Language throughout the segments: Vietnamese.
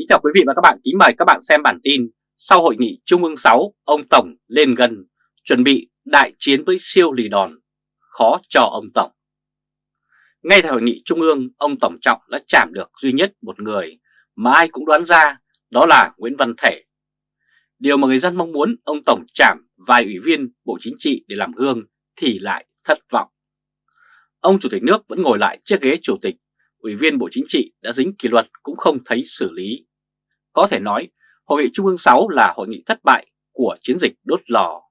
Kính chào quý vị và các bạn, kính mời các bạn xem bản tin Sau hội nghị Trung ương 6, ông Tổng lên gần, chuẩn bị đại chiến với siêu lì đòn, khó cho ông Tổng. Ngay tại hội nghị Trung ương, ông Tổng Trọng đã chạm được duy nhất một người mà ai cũng đoán ra, đó là Nguyễn Văn Thể. Điều mà người dân mong muốn ông Tổng chạm vài ủy viên Bộ Chính trị để làm gương thì lại thất vọng. Ông Chủ tịch nước vẫn ngồi lại chiếc ghế Chủ tịch Ủy viên Bộ Chính trị đã dính kỷ luật cũng không thấy xử lý có thể nói, Hội nghị Trung ương 6 là hội nghị thất bại của chiến dịch đốt lò.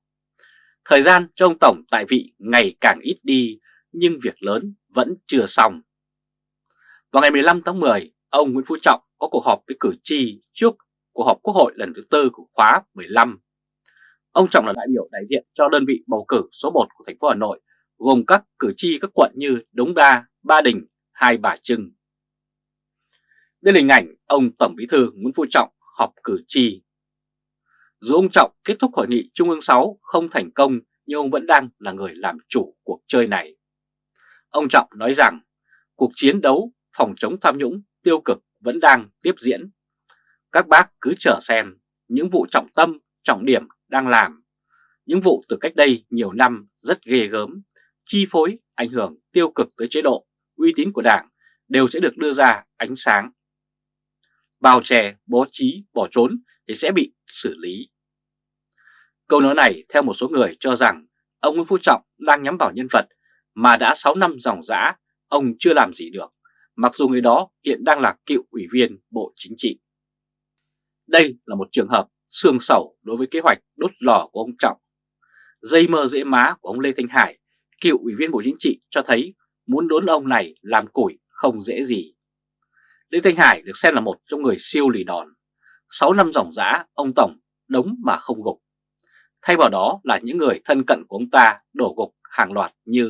Thời gian cho ông Tổng tại vị ngày càng ít đi, nhưng việc lớn vẫn chưa xong. Vào ngày 15 tháng 10, ông Nguyễn Phú Trọng có cuộc họp với cử tri trước cuộc họp Quốc hội lần thứ tư của khóa 15. Ông Trọng là đại biểu đại diện cho đơn vị bầu cử số 1 của thành phố Hà Nội, gồm các cử tri các quận như Đống Đa, Ba Đình, Hai Bà Trưng, đây là hình ảnh ông Tổng Bí thư Nguyễn Phú Trọng họp cử tri. Dù ông Trọng kết thúc hội nghị Trung ương 6 không thành công nhưng ông vẫn đang là người làm chủ cuộc chơi này. Ông Trọng nói rằng cuộc chiến đấu phòng chống tham nhũng tiêu cực vẫn đang tiếp diễn. Các bác cứ chờ xem những vụ trọng tâm, trọng điểm đang làm. Những vụ từ cách đây nhiều năm rất ghê gớm, chi phối, ảnh hưởng tiêu cực tới chế độ, uy tín của Đảng đều sẽ được đưa ra ánh sáng bao che, bố trí, bỏ trốn thì sẽ bị xử lý. Câu nói này theo một số người cho rằng ông Nguyễn Phú Trọng đang nhắm vào nhân vật mà đã 6 năm dòng dã ông chưa làm gì được, mặc dù người đó hiện đang là cựu ủy viên Bộ Chính trị. Đây là một trường hợp xương sầu đối với kế hoạch đốt lò của ông Trọng. Dây mơ dễ má của ông Lê Thanh Hải, cựu ủy viên Bộ Chính trị cho thấy muốn đốn ông này làm củi không dễ gì. Lê Thanh Hải được xem là một trong người siêu lì đòn. 6 năm dòng giã, ông Tổng đống mà không gục. Thay vào đó là những người thân cận của ông ta đổ gục hàng loạt như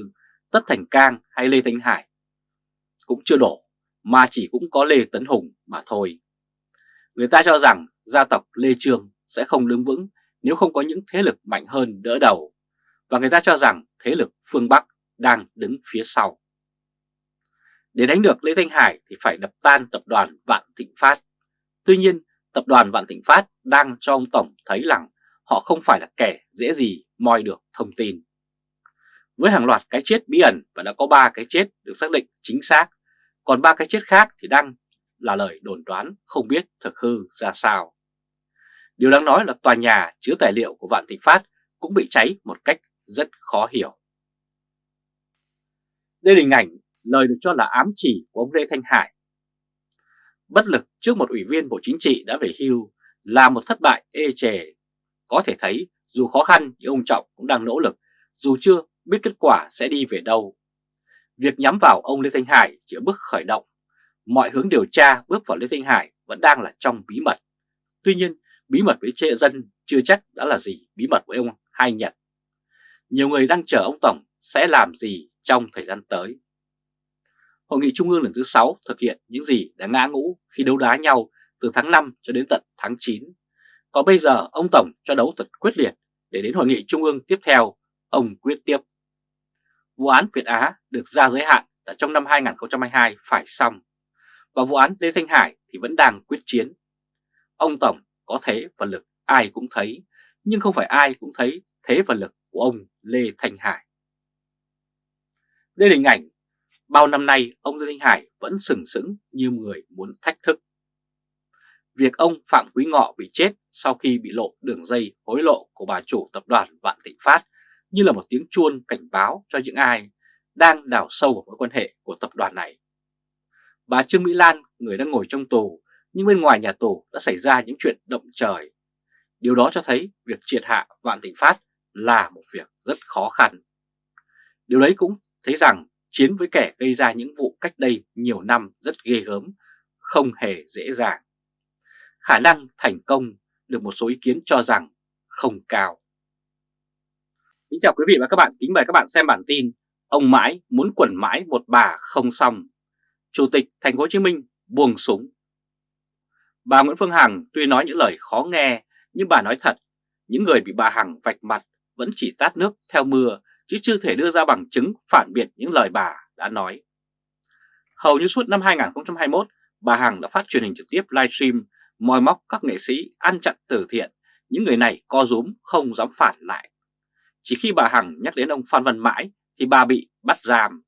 Tất Thành Cang hay Lê Thanh Hải. Cũng chưa đổ, mà chỉ cũng có Lê Tấn Hùng mà thôi. Người ta cho rằng gia tộc Lê Trương sẽ không đứng vững nếu không có những thế lực mạnh hơn đỡ đầu. Và người ta cho rằng thế lực phương Bắc đang đứng phía sau. Để đánh được Lê Thanh Hải thì phải đập tan tập đoàn Vạn Thịnh Phát. Tuy nhiên, tập đoàn Vạn Thịnh Phát đang cho ông Tổng thấy rằng họ không phải là kẻ dễ gì moi được thông tin. Với hàng loạt cái chết bí ẩn và đã có 3 cái chết được xác định chính xác, còn ba cái chết khác thì đang là lời đồn đoán không biết thực hư ra sao. Điều đáng nói là tòa nhà chứa tài liệu của Vạn Thịnh Phát cũng bị cháy một cách rất khó hiểu. Đây là hình ảnh lời được cho là ám chỉ của ông Lê Thanh Hải. Bất lực trước một ủy viên Bộ Chính trị đã về hưu là một thất bại ê chề. Có thể thấy dù khó khăn nhưng ông Trọng cũng đang nỗ lực, dù chưa biết kết quả sẽ đi về đâu. Việc nhắm vào ông Lê Thanh Hải chỉ ở bước khởi động. Mọi hướng điều tra bước vào Lê Thanh Hải vẫn đang là trong bí mật. Tuy nhiên, bí mật với trệ dân chưa chắc đã là gì bí mật với ông Hai Nhật. Nhiều người đang chờ ông Tổng sẽ làm gì trong thời gian tới. Hội nghị Trung ương lần thứ 6 thực hiện những gì đã ngã ngũ khi đấu đá nhau từ tháng 5 cho đến tận tháng 9. Còn bây giờ ông Tổng cho đấu thật quyết liệt để đến hội nghị Trung ương tiếp theo, ông quyết tiếp. Vụ án Việt Á được ra giới hạn là trong năm 2022 phải xong, và vụ án Lê Thanh Hải thì vẫn đang quyết chiến. Ông Tổng có thế và lực ai cũng thấy, nhưng không phải ai cũng thấy thế và lực của ông Lê Thanh Hải. Đây là hình ảnh Bao năm nay ông Dương Thanh Hải vẫn sừng sững như người muốn thách thức. Việc ông Phạm Quý Ngọ bị chết sau khi bị lộ đường dây hối lộ của bà chủ tập đoàn Vạn Thịnh Phát như là một tiếng chuông cảnh báo cho những ai đang đào sâu vào mối quan hệ của tập đoàn này. Bà Trương Mỹ Lan, người đang ngồi trong tù, nhưng bên ngoài nhà tù đã xảy ra những chuyện động trời. Điều đó cho thấy việc triệt hạ Vạn Thịnh Phát là một việc rất khó khăn. Điều đấy cũng thấy rằng chiến với kẻ gây ra những vụ cách đây nhiều năm rất ghê gớm, không hề dễ dàng. Khả năng thành công được một số ý kiến cho rằng không cao. Kính chào quý vị và các bạn, kính mời các bạn xem bản tin Ông mãi muốn quẩn mãi một bà không xong Chủ tịch Thành phố Hồ Chí Minh buông súng Bà Nguyễn Phương Hằng tuy nói những lời khó nghe nhưng bà nói thật những người bị bà Hằng vạch mặt vẫn chỉ tát nước theo mưa chứ chưa thể đưa ra bằng chứng phản biện những lời bà đã nói. Hầu như suốt năm 2021, bà Hằng đã phát truyền hình trực tiếp livestream moi móc các nghệ sĩ ăn chặn từ thiện, những người này co rúm không dám phản lại. Chỉ khi bà Hằng nhắc đến ông Phan Văn Mãi thì bà bị bắt giam.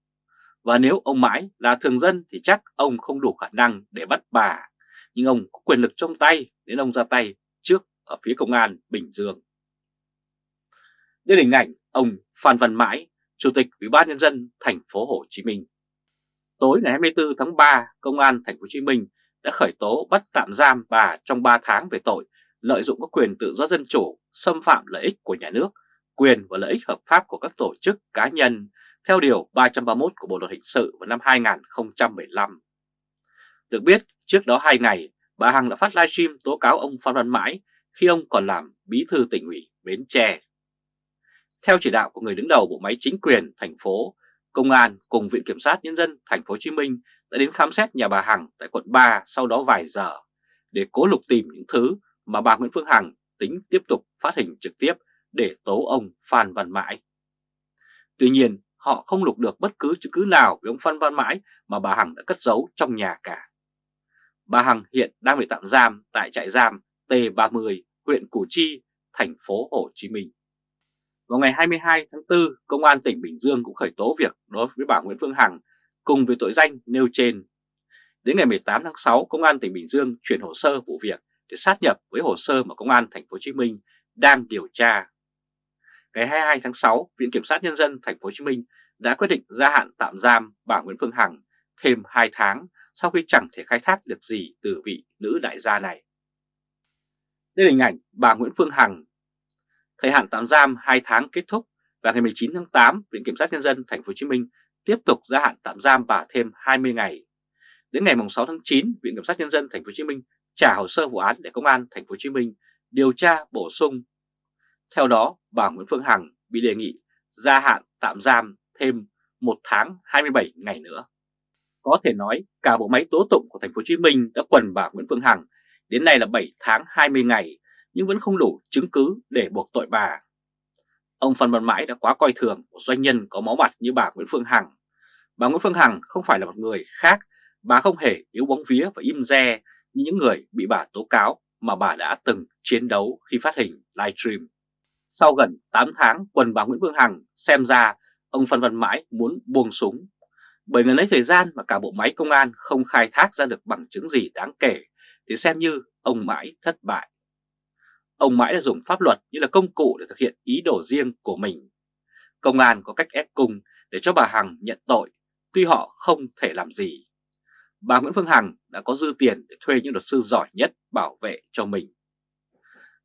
Và nếu ông Mãi là thường dân thì chắc ông không đủ khả năng để bắt bà. Nhưng ông có quyền lực trong tay nên ông ra tay trước ở phía công an Bình Dương. Đây là hình ảnh ông Phan Văn Mãi, Chủ tịch Ủy ban nhân dân thành phố Hồ Chí Minh. Tối ngày 24 tháng 3, Công an thành phố Hồ Chí Minh đã khởi tố bắt tạm giam bà trong 3 tháng về tội lợi dụng các quyền tự do dân chủ, xâm phạm lợi ích của nhà nước, quyền và lợi ích hợp pháp của các tổ chức cá nhân theo Điều 331 của Bộ Luật Hình sự vào năm 2015. Được biết, trước đó 2 ngày, bà Hằng đã phát livestream tố cáo ông Phan Văn Mãi khi ông còn làm bí thư tỉnh ủy Bến Tre. Theo chỉ đạo của người đứng đầu bộ máy chính quyền thành phố, Công an cùng Viện Kiểm sát Nhân dân thành phố Hồ Chí Minh đã đến khám xét nhà bà Hằng tại quận 3 sau đó vài giờ để cố lục tìm những thứ mà bà Nguyễn Phương Hằng tính tiếp tục phát hình trực tiếp để tố ông Phan Văn Mãi. Tuy nhiên, họ không lục được bất cứ chứng cứ nào về ông Phan Văn Mãi mà bà Hằng đã cất giấu trong nhà cả. Bà Hằng hiện đang bị tạm giam tại trại giam T30, huyện Củ Chi, thành phố Hồ Chí Minh. Vào ngày 22 tháng 4, Công an tỉnh Bình Dương cũng khởi tố việc đối với bà Nguyễn Phương Hằng cùng với tội danh nêu trên. Đến ngày 18 tháng 6, Công an tỉnh Bình Dương chuyển hồ sơ vụ việc để sát nhập với hồ sơ mà Công an thành phố Hồ Chí Minh đang điều tra. Ngày 22 tháng 6, Viện Kiểm sát Nhân dân thành phố Hồ Chí Minh đã quyết định gia hạn tạm giam bà Nguyễn Phương Hằng thêm 2 tháng sau khi chẳng thể khai thác được gì từ vị nữ đại gia này. Đây là hình ảnh bà Nguyễn Phương Hằng. Thời hạn tạm giam 2 tháng kết thúc và ngày 19 tháng 8, Viện Kiểm sát Nhân dân thành phố Hồ Chí Minh tiếp tục gia hạn tạm giam bà thêm 20 ngày. Đến ngày 6 tháng 9, Viện Kiểm sát Nhân dân thành phố Hồ Chí Minh trả hồ sơ vụ án để Công an thành phố Hồ Chí Minh điều tra bổ sung. Theo đó, bà Nguyễn Phương Hằng bị đề nghị gia hạn tạm giam thêm 1 tháng 27 ngày nữa. Có thể nói cả bộ máy tố tụng của thành phố Hồ Chí Minh đã quần bà Nguyễn Phương Hằng đến nay là 7 tháng 20 ngày nhưng vẫn không đủ chứng cứ để buộc tội bà. Ông Phan Văn Mãi đã quá coi thường một doanh nhân có máu mặt như bà Nguyễn Phương Hằng. Bà Nguyễn Phương Hằng không phải là một người khác, bà không hề yếu bóng vía và im re như những người bị bà tố cáo mà bà đã từng chiến đấu khi phát hình livestream. Sau gần 8 tháng quần bà Nguyễn Phương Hằng xem ra ông Phan Văn Mãi muốn buông súng. Bởi người lấy thời gian mà cả bộ máy công an không khai thác ra được bằng chứng gì đáng kể thì xem như ông Mãi thất bại. Ông Mãi đã dùng pháp luật như là công cụ để thực hiện ý đồ riêng của mình. Công an có cách ép cung để cho bà Hằng nhận tội, tuy họ không thể làm gì. Bà Nguyễn Phương Hằng đã có dư tiền để thuê những luật sư giỏi nhất bảo vệ cho mình.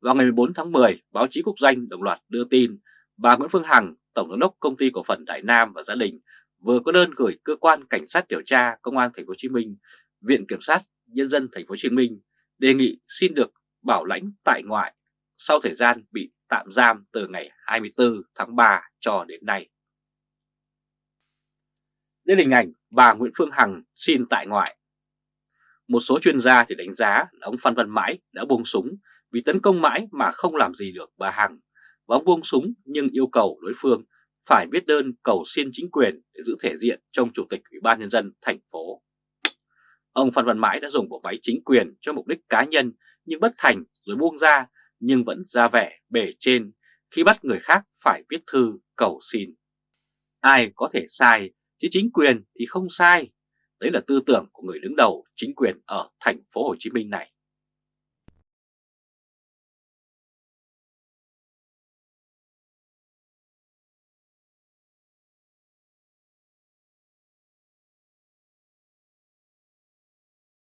Vào ngày 14 tháng 10, báo chí quốc doanh đồng loạt đưa tin bà Nguyễn Phương Hằng, Tổng giám đốc công ty cổ phần Đại Nam và gia đình vừa có đơn gửi cơ quan cảnh sát điều tra Công an thành phố Hồ Chí Minh, Viện kiểm sát nhân dân thành phố Hồ Chí Minh đề nghị xin được bảo lãnh tại ngoại sau thời gian bị tạm giam từ ngày 24 tháng 3 cho đến nay. Đây là hình ảnh bà Nguyễn Phương Hằng xin tại ngoại. Một số chuyên gia thì đánh giá là ông Phan Văn Mãi đã buông súng vì tấn công mãi mà không làm gì được bà Hằng và ông buông súng nhưng yêu cầu đối phương phải viết đơn cầu xin chính quyền để giữ thể diện trong Chủ tịch Ủy ban Nhân dân thành phố. Ông Phan Văn Mãi đã dùng bộ máy chính quyền cho mục đích cá nhân nhưng bất thành rồi buông ra nhưng vẫn ra vẻ bề trên khi bắt người khác phải viết thư cầu xin. Ai có thể sai, chứ chính quyền thì không sai. Đấy là tư tưởng của người đứng đầu chính quyền ở thành phố Hồ Chí Minh này.